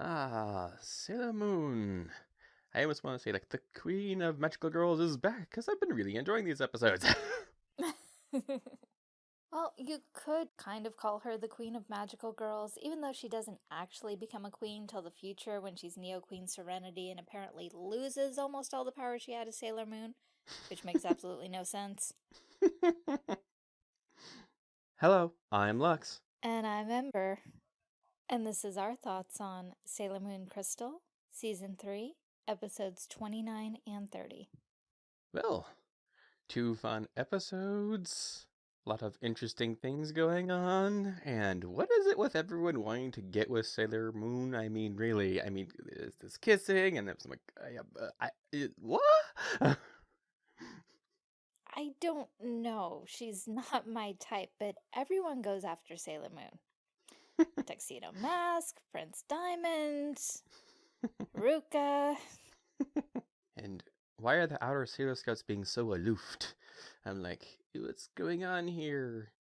Ah, Sailor Moon. I almost want to say, like, the Queen of Magical Girls is back, because I've been really enjoying these episodes. well, you could kind of call her the Queen of Magical Girls, even though she doesn't actually become a queen till the future when she's Neo Queen Serenity and apparently loses almost all the power she had as Sailor Moon, which makes absolutely no sense. Hello, I'm Lux. And I'm Ember. And this is our thoughts on Sailor Moon Crystal, Season 3, Episodes 29 and 30. Well, two fun episodes, a lot of interesting things going on, and what is it with everyone wanting to get with Sailor Moon? I mean, really, I mean, is this kissing? And it's like, I, uh, I, it, what? I don't know. She's not my type, but everyone goes after Sailor Moon. Tuxedo Mask, Prince Diamond, Ruka. and why are the outer Sailor Scouts being so aloof? I'm like, what's going on here?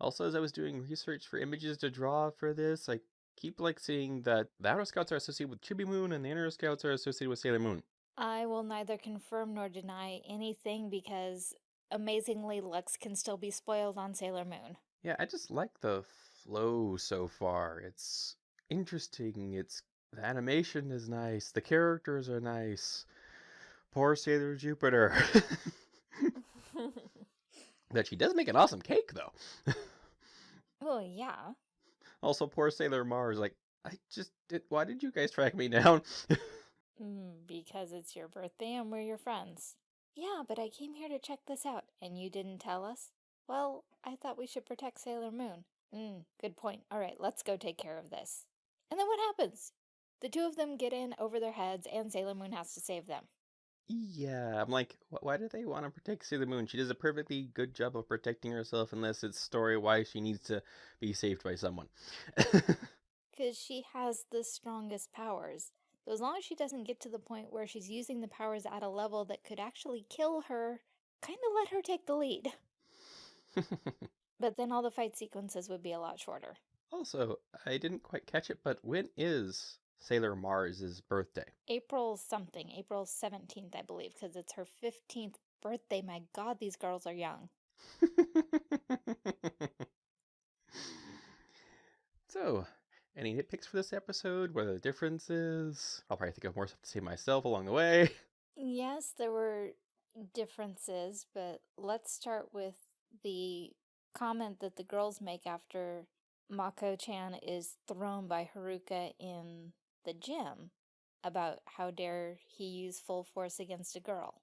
Also, as I was doing research for images to draw for this, I keep like seeing that the outer scouts are associated with Chibi Moon and the inner scouts are associated with Sailor Moon. I will neither confirm nor deny anything because amazingly Lux can still be spoiled on Sailor Moon. Yeah, I just like the flow so far. It's interesting. It's the animation is nice. The characters are nice. Poor Sailor Jupiter. that she does make an awesome cake though. oh yeah. Also, poor Sailor Mars. Like, I just did. Why did you guys track me down? mm, because it's your birthday and we're your friends. Yeah, but I came here to check this out, and you didn't tell us? Well, I thought we should protect Sailor Moon. Mm, good point. All right, let's go take care of this. And then what happens? The two of them get in over their heads, and Sailor Moon has to save them. Yeah, I'm like, why do they want to protect Sailor Moon? She does a perfectly good job of protecting herself, unless it's story why she needs to be saved by someone. Because she has the strongest powers. So as long as she doesn't get to the point where she's using the powers at a level that could actually kill her, kind of let her take the lead. But then all the fight sequences would be a lot shorter. Also, I didn't quite catch it, but when is Sailor Mars's birthday? April something, April 17th, I believe, because it's her 15th birthday. My god, these girls are young. so, any nitpicks for this episode? What are the differences? I'll probably think of more stuff to say myself along the way. Yes, there were differences, but let's start with the comment that the girls make after Mako-chan is thrown by Haruka in the gym about how dare he use full force against a girl.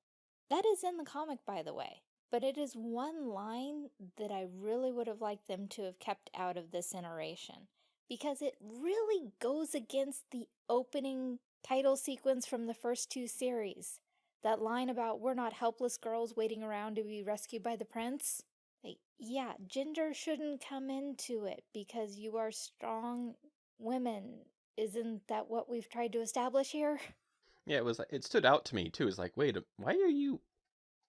That is in the comic, by the way, but it is one line that I really would have liked them to have kept out of this iteration because it really goes against the opening title sequence from the first two series. That line about we're not helpless girls waiting around to be rescued by the prince. Like, yeah, gender shouldn't come into it because you are strong women. Isn't that what we've tried to establish here? Yeah, it was. It stood out to me too. It's like, wait, why are you?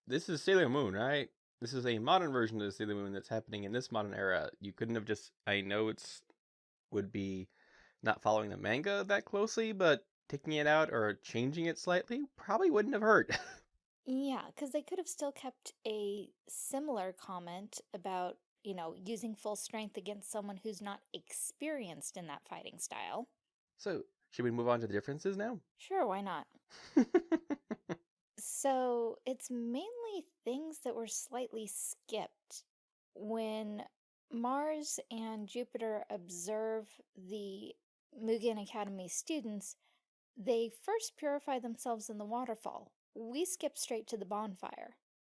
This is Sailor Moon, right? This is a modern version of Sailor Moon that's happening in this modern era. You couldn't have just. I know it's would be not following the manga that closely, but taking it out or changing it slightly probably wouldn't have hurt. Yeah, because they could have still kept a similar comment about, you know, using full strength against someone who's not experienced in that fighting style. So, should we move on to the differences now? Sure, why not? so, it's mainly things that were slightly skipped. When Mars and Jupiter observe the Mugen Academy students, they first purify themselves in the waterfall, we skip straight to the bonfire.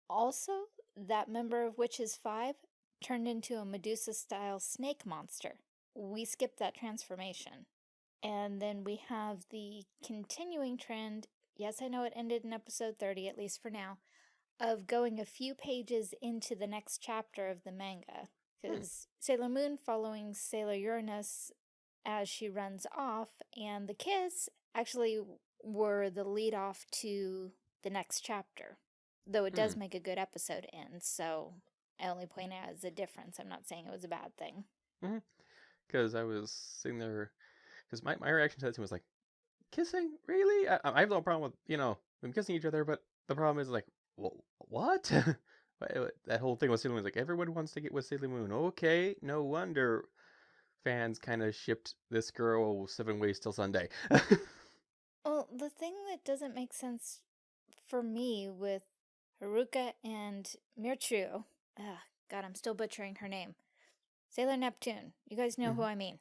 Also, that member of Witches 5 turned into a Medusa-style snake monster. We skip that transformation. And then we have the continuing trend, yes, I know it ended in episode 30, at least for now, of going a few pages into the next chapter of the manga. Because hmm. Sailor Moon following Sailor Uranus as she runs off, and the kiss actually were the lead off to the next chapter. Though it does mm. make a good episode end, so I only point out as a difference. I'm not saying it was a bad thing. Because mm -hmm. I was sitting there because my, my reaction to that scene was like, kissing? Really? I, I have no problem with, you know, them kissing each other, but the problem is like, well, what? that whole thing with Sailor Moon was like, everyone wants to get with Sailor Moon. Okay, no wonder fans kind of shipped this girl seven ways till Sunday. well, the thing that doesn't make sense for me with Haruka and Michiru, ah, God, I'm still butchering her name. Sailor Neptune. You guys know mm -hmm. who mm-hmm. I mean.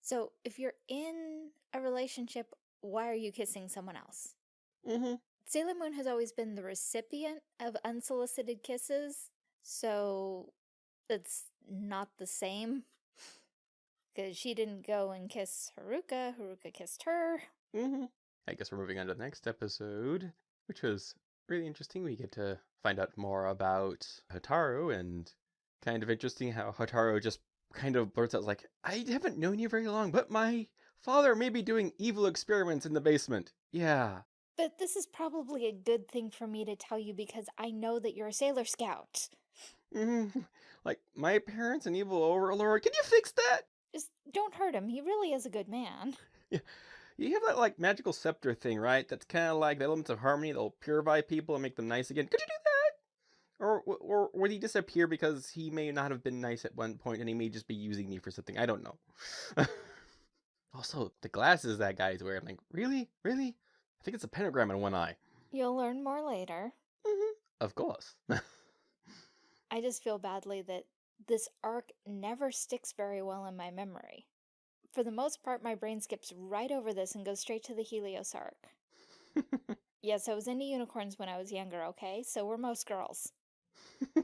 So if you're in a relationship, why are you kissing someone else? Mm -hmm. Sailor Moon has always been the recipient of unsolicited kisses, so it's not the same. Because she didn't go and kiss Haruka, Haruka kissed her. Mm -hmm. I guess we're moving on to the next episode, which was really interesting. We get to find out more about Hotaru and kind of interesting how Hotaru just kind of blurts out like, I haven't known you very long, but my father may be doing evil experiments in the basement. Yeah. But this is probably a good thing for me to tell you because I know that you're a Sailor Scout. Mm-hmm. Like, my parents an evil overlord. Can you fix that? Just don't hurt him. He really is a good man. Yeah. You have that, like, magical scepter thing, right? That's kind of like the elements of harmony that'll purify people and make them nice again. Could you do that? Or, or would he disappear because he may not have been nice at one point and he may just be using me for something? I don't know. also, the glasses that guy's wearing, like, really? Really? I think it's a pentagram in one eye. You'll learn more later. Mm -hmm. Of course. I just feel badly that this arc never sticks very well in my memory. For the most part, my brain skips right over this and goes straight to the Helios arc. yes, I was into unicorns when I was younger, okay? So were most girls.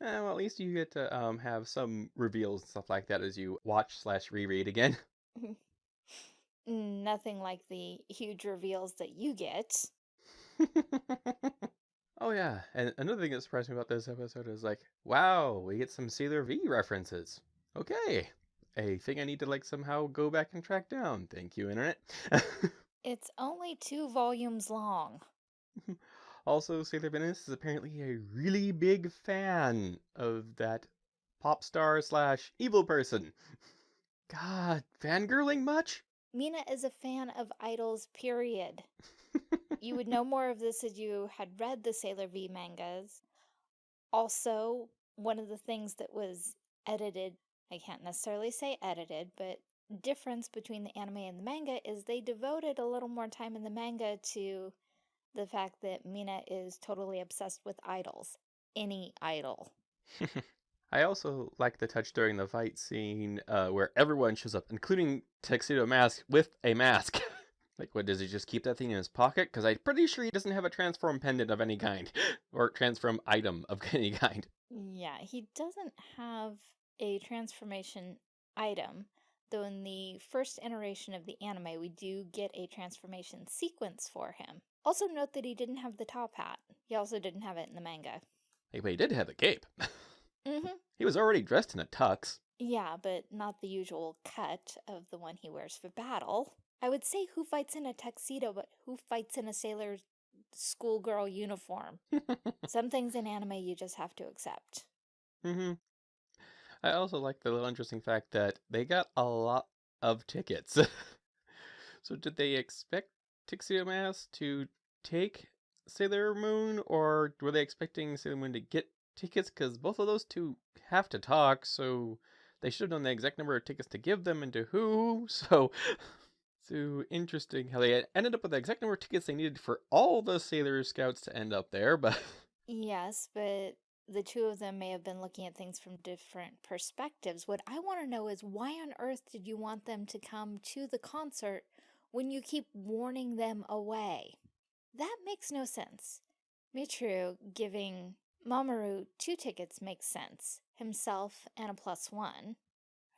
Uh, well, at least you get to um, have some reveals and stuff like that as you watch slash reread again. Nothing like the huge reveals that you get. oh yeah, and another thing that surprised me about this episode is like, wow, we get some Sailor V references. Okay, a thing I need to like somehow go back and track down. Thank you, internet. it's only two volumes long. Also, Sailor Venus is apparently a really big fan of that pop star slash evil person. God, fangirling much? Mina is a fan of idols, period. you would know more of this if you had read the Sailor V mangas. Also, one of the things that was edited, I can't necessarily say edited, but difference between the anime and the manga is they devoted a little more time in the manga to the fact that Mina is totally obsessed with idols. Any idol. I also like the touch during the fight scene uh, where everyone shows up, including Tuxedo Mask with a mask. like, what, does he just keep that thing in his pocket? Because I'm pretty sure he doesn't have a transform pendant of any kind, or transform item of any kind. Yeah, he doesn't have a transformation item, though in the first iteration of the anime, we do get a transformation sequence for him. Also note that he didn't have the top hat. He also didn't have it in the manga. Hey, but he did have the cape. mm-hmm. He was already dressed in a tux. Yeah, but not the usual cut of the one he wears for battle. I would say who fights in a tuxedo, but who fights in a sailor schoolgirl uniform? Some things in anime you just have to accept. Mm-hmm. I also like the little interesting fact that they got a lot of tickets. so did they expect Tuxedo Mask to take Sailor Moon, or were they expecting Sailor Moon to get tickets? Because both of those two have to talk, so they should have known the exact number of tickets to give them and to who. So, so interesting how they ended up with the exact number of tickets they needed for all the Sailor Scouts to end up there, but. Yes, but the two of them may have been looking at things from different perspectives. What I want to know is why on earth did you want them to come to the concert when you keep warning them away. That makes no sense. Michiru giving Mamoru two tickets makes sense, himself and a plus one.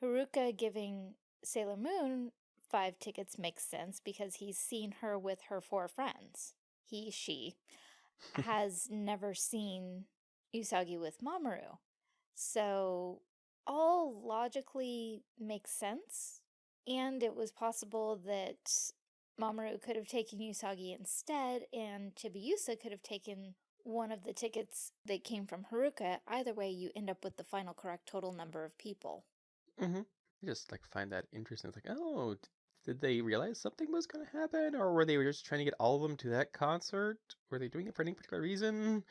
Haruka giving Sailor Moon five tickets makes sense because he's seen her with her four friends. He, she, has never seen Usagi with Mamoru. So all logically makes sense and it was possible that Mamoru could have taken Usagi instead, and Chibiusa could have taken one of the tickets that came from Haruka. Either way, you end up with the final correct total number of people. Mm-hmm. I just like find that interesting. It's like, oh, did they realize something was going to happen, or were they just trying to get all of them to that concert? Were they doing it for any particular reason?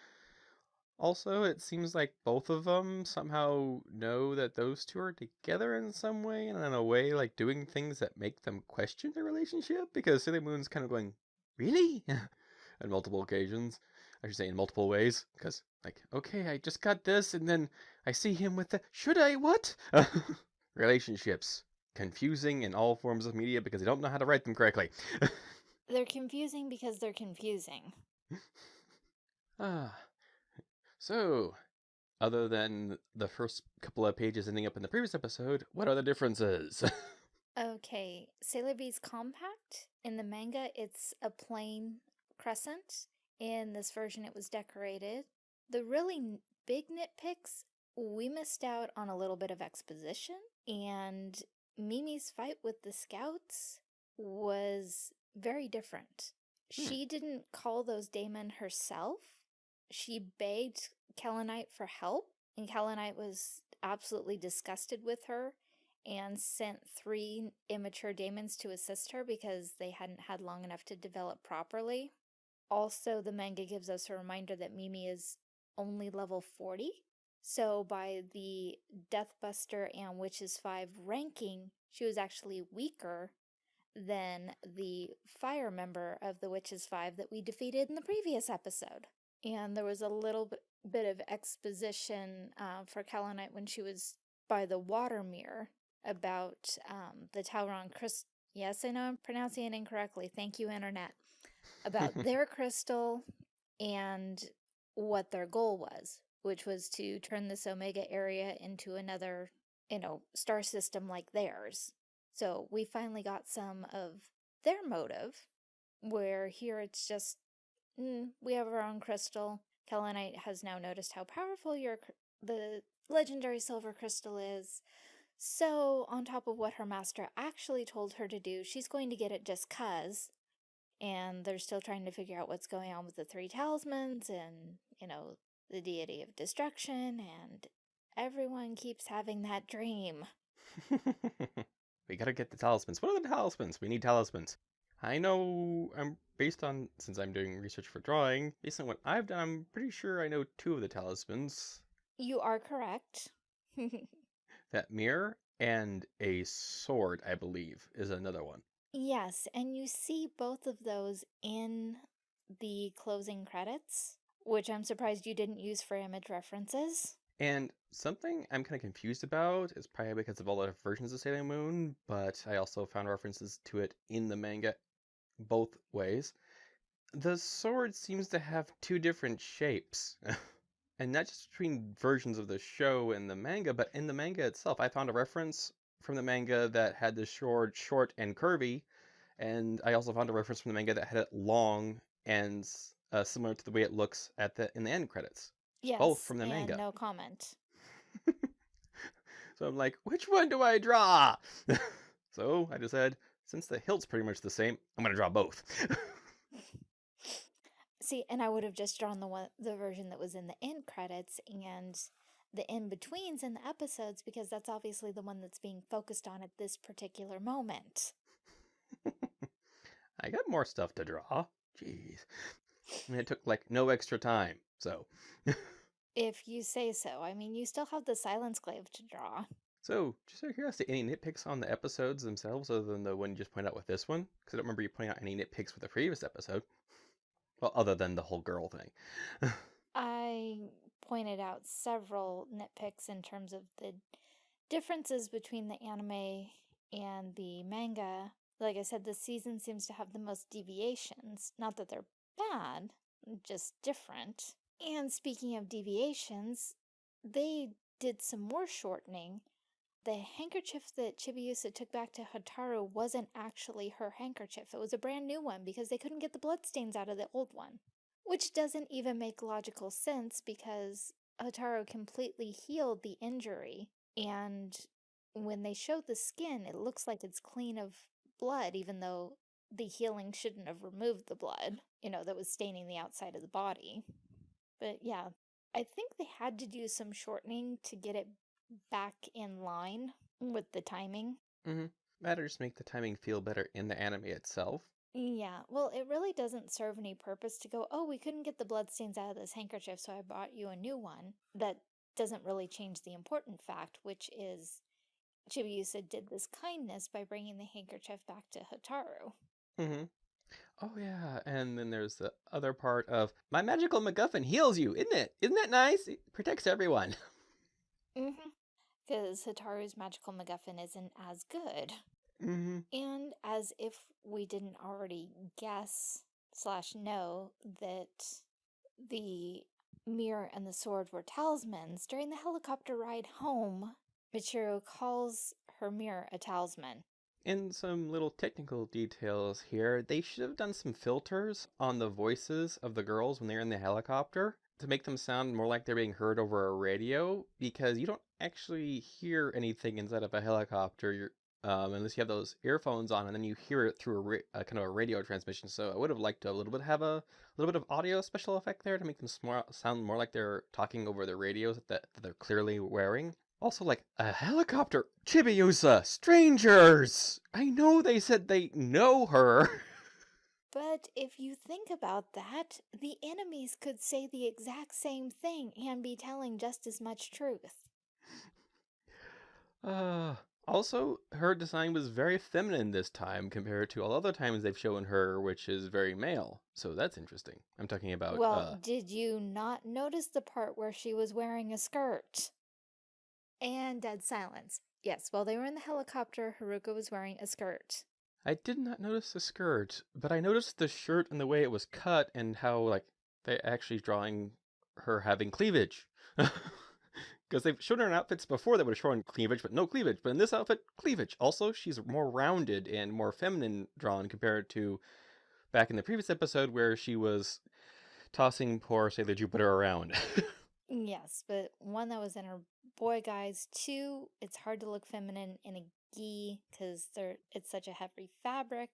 Also, it seems like both of them somehow know that those two are together in some way, and in a way, like doing things that make them question their relationship. Because Sailor Moon's kind of going, "Really?" on multiple occasions. I should say in multiple ways. Because like, okay, I just got this, and then I see him with the should I what? Relationships confusing in all forms of media because they don't know how to write them correctly. They're confusing because they're confusing. ah. So, other than the first couple of pages ending up in the previous episode, what are the differences? Okay, Sailor V's compact. In the manga, it's a plain crescent. In this version, it was decorated. The really big nitpicks, we missed out on a little bit of exposition, and Mimi's fight with the scouts was very different. Hmm. She didn't call those daemon herself. She begged Kaolinite for help, and Kaolinite was absolutely disgusted with her and sent three immature daemons to assist her because they hadn't had long enough to develop properly. Also, the manga gives us a reminder that Mimi is only level 40. So, by the Deathbuster and Witches 5 ranking, she was actually weaker than the fire member of the Witches 5 that we defeated in the previous episode. And there was a little bit, of exposition uh, for Kaolinite when she was by the water mirror about um, the Tauron crystal. Yes, I know I'm pronouncing it incorrectly. Thank you, Internet. About their crystal and what their goal was, which was to turn this Omega area into another, you know, star system like theirs. So we finally got some of their motive, where here it's just, mm, we have our own crystal. Kaolinite has now noticed how powerful your the legendary silver crystal is. So, on top of what her master actually told her to do, she's going to get it just cuz. And they're still trying to figure out what's going on with the three talismans and, you know, the deity of destruction, and everyone keeps having that dream. we gotta get the talismans. What are the talismans? We need talismans. I know I'm based on since I'm doing research for drawing, based on what I've done, I'm pretty sure I know two of the talismans. You are correct. That mirror and a sword, I believe, is another one. yes, and you see both of those in the closing credits, which I'm surprised you didn't use for image references. And something I'm kind of confused about is probably because of all the versions of Sailor Moon, but I also found references to it in the manga both ways. The sword seems to have two different shapes. and not just between versions of the show and the manga, but in the manga itself. I found a reference from the manga that had the sword short and curvy, and I also found a reference from the manga that had it long and uh, similar to the way it looks at the in the end credits. Yes, Both from the manga. no comment. So I'm like, which one do I draw? so I decided, since the hilt's pretty much the same, I'm gonna draw both. See, and I would have just drawn the one the version that was in the end credits and the in-betweens in the episodes because that's obviously the one that's being focused on at this particular moment. I got more stuff to draw. Jeez. And it took like no extra time. So If you say so. I mean, you still have the Silence Glaive to draw. So, just out of curiosity, any nitpicks on the episodes themselves other than the one you just pointed out with this one? Because I don't remember you pointing out any nitpicks with the previous episode. Well, other than the whole girl thing. I pointed out several nitpicks in terms of the differences between the anime and the manga. Like I said, this season seems to have the most deviations. Not that they're bad, just different. And speaking of deviations, they did some more shortening. The handkerchief that Chibiusa took back to Hotaru wasn't actually her handkerchief. It was a brand new one because they couldn't get the bloodstains out of the old one. Which doesn't even make logical sense because Hotaru completely healed the injury. And when they show the skin, it looks like it's clean of blood, even though the healing shouldn't have removed the blood, you know, that was staining the outside of the body. But yeah, I think they had to do some shortening to get it back in line with the timing. Mm-hmm. That'll make the timing feel better in the anime itself. Yeah, well, it really doesn't serve any purpose to go, oh, we couldn't get the bloodstains out of this handkerchief, so I bought you a new one. That doesn't really change the important fact, which is Chibiusa did this kindness by bringing the handkerchief back to Hotaru. Mm-hmm. Oh yeah, and then there's the other part of my magical MacGuffin heals you, isn't it? Isn't that nice? It protects everyone. Mm-hmm. Because Hotaru's magical MacGuffin isn't as good. Mm-hmm. And as if we didn't already guess slash know that the mirror and the sword were talismans, during the helicopter ride home, Michiru calls her mirror a talisman. In some little technical details here, they should have done some filters on the voices of the girls when they're in the helicopter to make them sound more like they're being heard over a radio because you don't actually hear anything inside of a helicopter. Um, unless you have those earphones on, and then you hear it through a, ra- a kind of a radio transmission. So I would have liked to a little bit have a little bit of audio special effect there to make them sound more like they're talking over the radios that, that they're clearly wearing. Also, like a helicopter, Chibiusa, strangers. I know they said they know her. But if you think about that, the enemies could say the exact same thing and be telling just as much truth. Uh, also, her design was very feminine this time compared to all other times they've shown her, which is very male. So that's interesting. I'm talking about. Well, uh, did you not notice the part where she was wearing a skirt? And dead silence. Yes, while they were in the helicopter, Haruka was wearing a skirt. I did not notice the skirt, but I noticed the shirt and the way it was cut and how like they're actually drawing her having cleavage. Because they've shown her in outfits before that would have shown cleavage, but no cleavage. But in this outfit, cleavage. Also, she's more rounded and more feminine drawn compared to back in the previous episode where she was tossing poor Sailor Jupiter around. Yes, but one that was in her boy guys. Two, it's hard to look feminine in a gi because it's such a heavy fabric.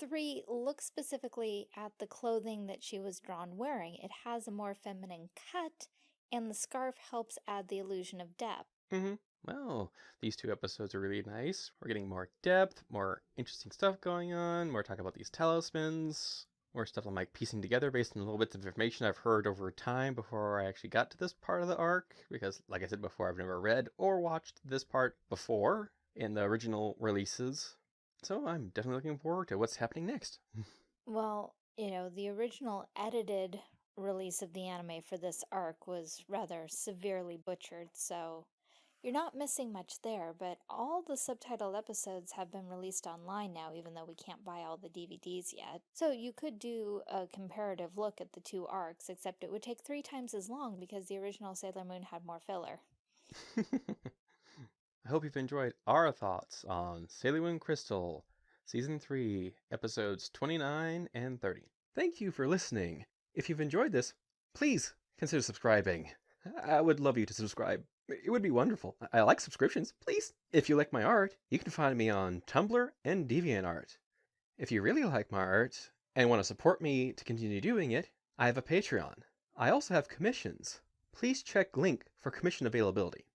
Three, look specifically at the clothing that she was drawn wearing. It has a more feminine cut, and the scarf helps add the illusion of depth. mm-hmm. Well, these two episodes are really nice. We're getting more depth, more interesting stuff going on, more talk about these talismans, more stuff I'm like piecing together based on little bits of information I've heard over time before I actually got to this part of the arc. Because, like I said before, I've never read or watched this part before in the original releases. So I'm definitely looking forward to what's happening next. well, you know, the original edited release of the anime for this arc was rather severely butchered, so you're not missing much there, but all the subtitled episodes have been released online now, even though we can't buy all the DVDs yet. So you could do a comparative look at the two arcs, except it would take three times as long because the original Sailor Moon had more filler. I hope you've enjoyed our thoughts on Sailor Moon Crystal, Season 3, Episodes 29 and 30. Thank you for listening. If you've enjoyed this, please consider subscribing. I would love you to subscribe. It would be wonderful. I like subscriptions. Please. If you like my art, you can find me on Tumblr and DeviantArt. If you really like my art and want to support me to continue doing it, I have a Patreon. I also have commissions. Please check link for commission availability.